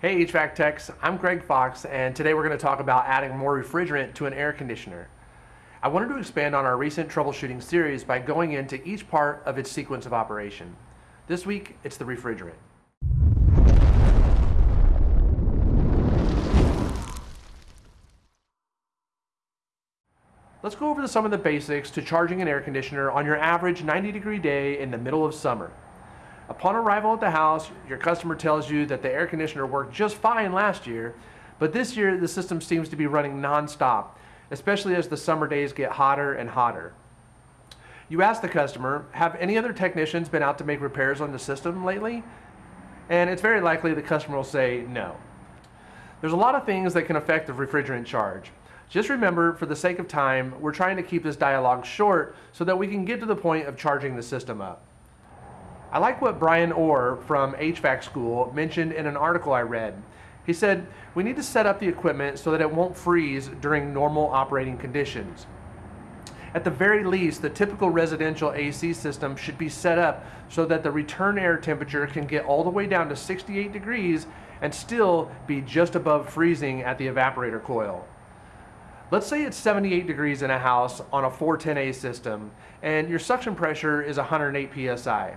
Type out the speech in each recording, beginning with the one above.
Hey HVAC techs, I'm Greg Fox and today we're going to talk about adding more refrigerant to an air conditioner. I wanted to expand on our recent troubleshooting series by going into each part of its sequence of operation. This week, it's the refrigerant. Let's go over some of the basics to charging an air conditioner on your average 90 degree day in the middle of summer. Upon arrival at the house, your customer tells you that the air conditioner worked just fine last year, but this year the system seems to be running nonstop, especially as the summer days get hotter and hotter. You ask the customer, have any other technicians been out to make repairs on the system lately? And it's very likely the customer will say no. There's a lot of things that can affect the refrigerant charge. Just remember, for the sake of time, we're trying to keep this dialogue short so that we can get to the point of charging the system up. I like what Bryan Orr from HVAC School mentioned in an article I read. He said, we need to set up the equipment so that it won't freeze during normal operating conditions. At the very least, the typical residential AC system should be set up so that the return air temperature can get all the way down to 68 degrees and still be just above freezing at the evaporator coil. Let's say it's 78 degrees in a house on a 410A system and your suction pressure is 108 psi.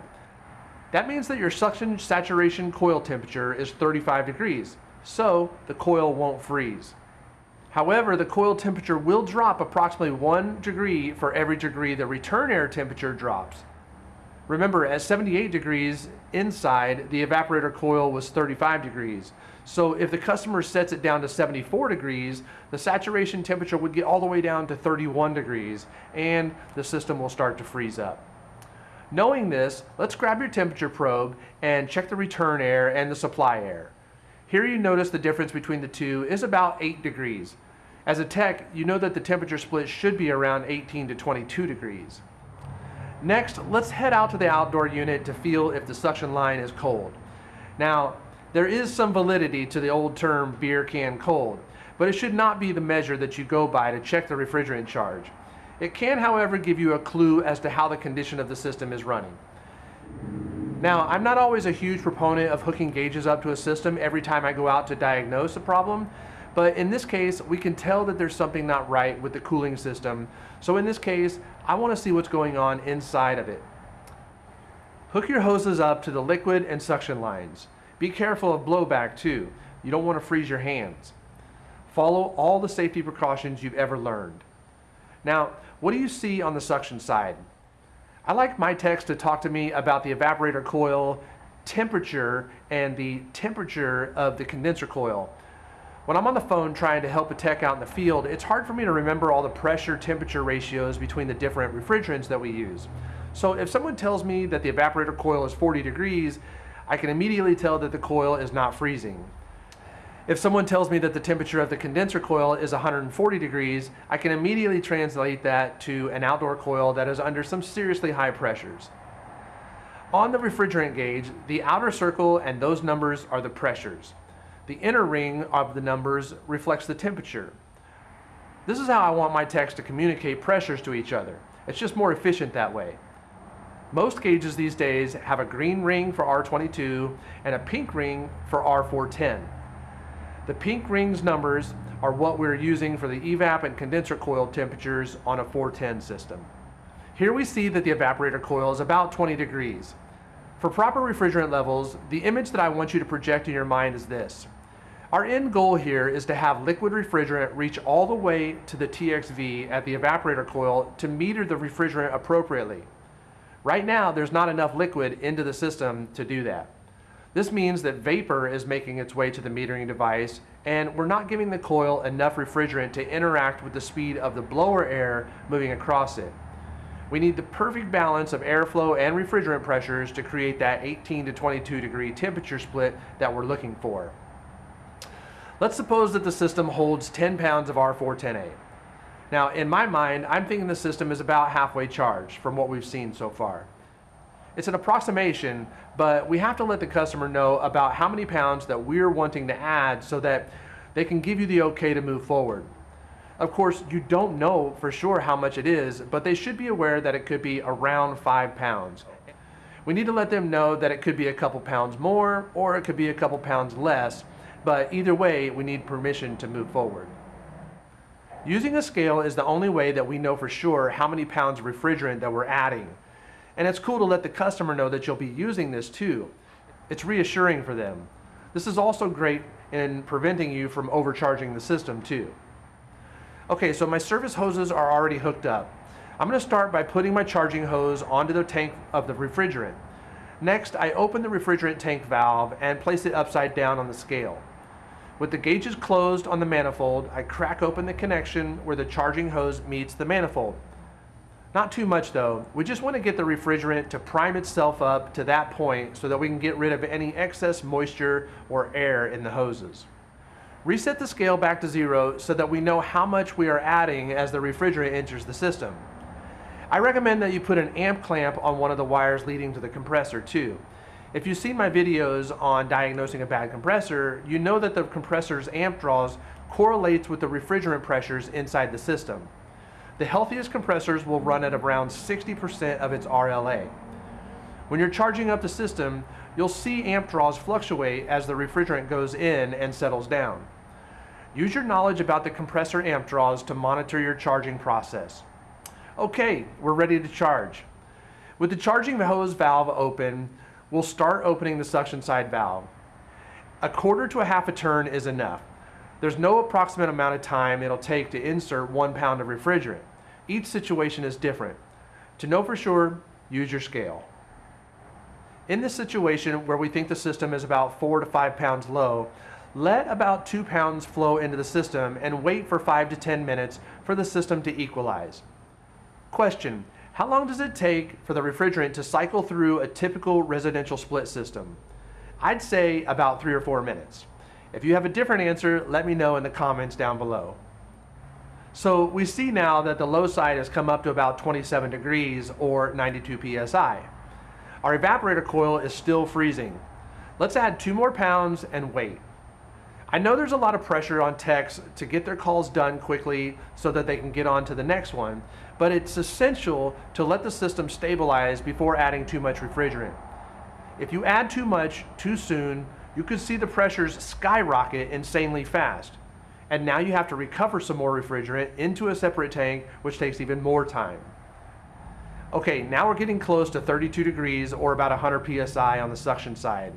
That means that your suction saturation coil temperature is 35 degrees, so the coil won't freeze. However, the coil temperature will drop approximately one degree for every degree the return air temperature drops. Remember, at 78 degrees inside, the evaporator coil was 35 degrees. So if the customer sets it down to 74 degrees, the saturation temperature would get all the way down to 31 degrees and the system will start to freeze up. Knowing this, let's grab your temperature probe and check the return air and the supply air. Here you notice the difference between the two is about 8 degrees. As a tech, you know that the temperature split should be around 18 to 22 degrees. Next, let's head out to the outdoor unit to feel if the suction line is cold. Now, there is some validity to the old term beer can cold, but it should not be the measure that you go by to check the refrigerant charge. It can, however, give you a clue as to how the condition of the system is running. Now, I'm not always a huge proponent of hooking gauges up to a system every time I go out to diagnose a problem, but in this case, we can tell that there's something not right with the cooling system. So in this case, I wanna see what's going on inside of it. Hook your hoses up to the liquid and suction lines. Be careful of blowback too. You don't wanna freeze your hands. Follow all the safety precautions you've ever learned. Now, what do you see on the suction side? I like my techs to talk to me about the evaporator coil temperature and the temperature of the condenser coil. When I'm on the phone trying to help a tech out in the field, it's hard for me to remember all the pressure temperature ratios between the different refrigerants that we use. So if someone tells me that the evaporator coil is 40 degrees, I can immediately tell that the coil is not freezing. If someone tells me that the temperature of the condenser coil is 140 degrees, I can immediately translate that to an outdoor coil that is under some seriously high pressures. On the refrigerant gauge, the outer circle and those numbers are the pressures. The inner ring of the numbers reflects the temperature. This is how I want my techs to communicate pressures to each other. It's just more efficient that way. Most gauges these days have a green ring for R22 and a pink ring for R410. The pink rings numbers are what we're using for the evap and condenser coil temperatures on a 410 system. Here we see that the evaporator coil is about 20 degrees. For proper refrigerant levels, the image that I want you to project in your mind is this. Our end goal here is to have liquid refrigerant reach all the way to the TXV at the evaporator coil to meter the refrigerant appropriately. Right now, there's not enough liquid into the system to do that. This means that vapor is making its way to the metering device and we're not giving the coil enough refrigerant to interact with the speed of the blower air moving across it. We need the perfect balance of airflow and refrigerant pressures to create that 18 to 22 degree temperature split that we're looking for. Let's suppose that the system holds 10 pounds of R410A. Now, in my mind, I'm thinking the system is about halfway charged from what we've seen so far. It's an approximation, but we have to let the customer know about how many pounds that we're wanting to add so that they can give you the okay to move forward. Of course, you don't know for sure how much it is, but they should be aware that it could be around five pounds. We need to let them know that it could be a couple pounds more or it could be a couple pounds less, but either way, we need permission to move forward. Using a scale is the only way that we know for sure how many pounds of refrigerant that we're adding. And it's cool to let the customer know that you'll be using this too. It's reassuring for them. This is also great in preventing you from overcharging the system too. Okay, so my service hoses are already hooked up. I'm gonna start by putting my charging hose onto the tank of the refrigerant. Next, I open the refrigerant tank valve and place it upside down on the scale. With the gauges closed on the manifold, I crack open the connection where the charging hose meets the manifold. Not too much though, we just want to get the refrigerant to prime itself up to that point so that we can get rid of any excess moisture or air in the hoses. Reset the scale back to zero so that we know how much we are adding as the refrigerant enters the system. I recommend that you put an amp clamp on one of the wires leading to the compressor too. If you've seen my videos on diagnosing a bad compressor, you know that the compressor's amp draws correlates with the refrigerant pressures inside the system. The healthiest compressors will run at around 60% of its RLA. When you're charging up the system, you'll see amp draws fluctuate as the refrigerant goes in and settles down. Use your knowledge about the compressor amp draws to monitor your charging process. Okay, we're ready to charge. With the charging hose valve open, we'll start opening the suction side valve. A quarter to a half a turn is enough. There's no approximate amount of time it'll take to insert one pound of refrigerant. Each situation is different. To know for sure, use your scale. In this situation where we think the system is about four to five pounds low, let about two pounds flow into the system and wait for five to 10 minutes for the system to equalize. Question, how long does it take for the refrigerant to cycle through a typical residential split system? I'd say about three or four minutes. If you have a different answer, let me know in the comments down below. So we see now that the low side has come up to about 27 degrees or 92 psi. Our evaporator coil is still freezing. Let's add two more pounds and wait. I know there's a lot of pressure on techs to get their calls done quickly so that they can get on to the next one, but it's essential to let the system stabilize before adding too much refrigerant. If you add too much too soon, you could see the pressures skyrocket insanely fast. And now you have to recover some more refrigerant into a separate tank, which takes even more time. Okay, now we're getting close to 32 degrees or about 100 PSI on the suction side.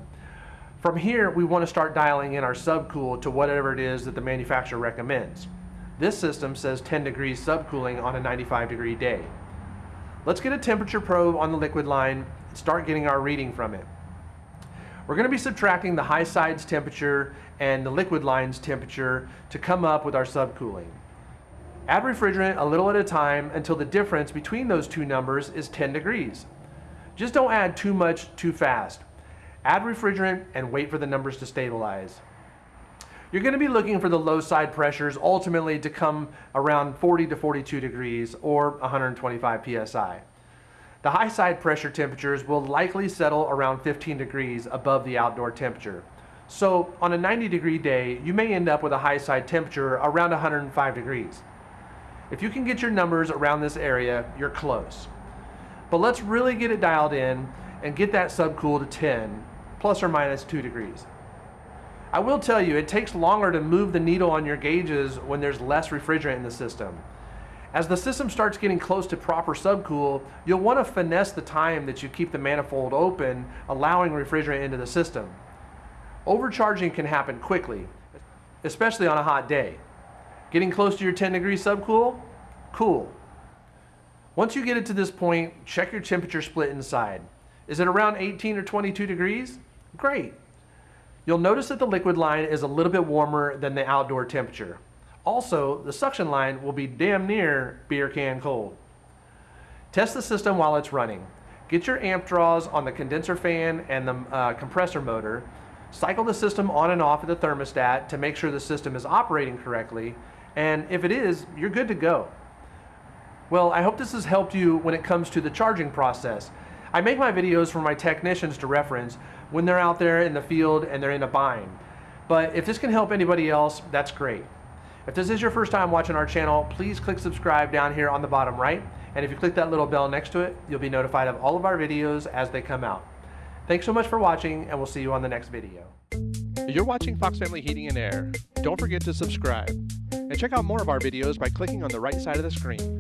From here, we want to start dialing in our subcool to whatever it is that the manufacturer recommends. This system says 10 degrees subcooling on a 95 degree day. Let's get a temperature probe on the liquid line and start getting our reading from it. We're going to be subtracting the high side's temperature and the liquid line's temperature to come up with our subcooling. Add refrigerant a little at a time until the difference between those two numbers is 10 degrees. Just don't add too much too fast. Add refrigerant and wait for the numbers to stabilize. You're going to be looking for the low side pressures ultimately to come around 40 to 42 degrees or 125 psi. The high side pressure temperatures will likely settle around 15 degrees above the outdoor temperature. So on a 90 degree day, you may end up with a high side temperature around 105 degrees. If you can get your numbers around this area, you're close. But let's really get it dialed in and get that subcool to 10 plus or minus 2 degrees. I will tell you, it takes longer to move the needle on your gauges when there's less refrigerant in the system. As the system starts getting close to proper subcool, you'll want to finesse the time that you keep the manifold open, allowing refrigerant into the system. Overcharging can happen quickly, especially on a hot day. Getting close to your 10 degree subcool? Cool. Once you get it to this point, check your temperature split inside. Is it around 18 or 22 degrees? Great. You'll notice that the liquid line is a little bit warmer than the outdoor temperature. Also, the suction line will be damn near beer can cold. Test the system while it's running. Get your amp draws on the condenser fan and the uh, compressor motor. Cycle the system on and off of the thermostat to make sure the system is operating correctly. And if it is, you're good to go. Well, I hope this has helped you when it comes to the charging process. I make my videos for my technicians to reference when they're out there in the field and they're in a bind. But if this can help anybody else, that's great. If this is your first time watching our channel, please click subscribe down here on the bottom right. And if you click that little bell next to it, you'll be notified of all of our videos as they come out. Thanks so much for watching and we'll see you on the next video. You're watching Fox Family Heating and Air. Don't forget to subscribe. And check out more of our videos by clicking on the right side of the screen.